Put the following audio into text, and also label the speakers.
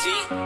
Speaker 1: 急。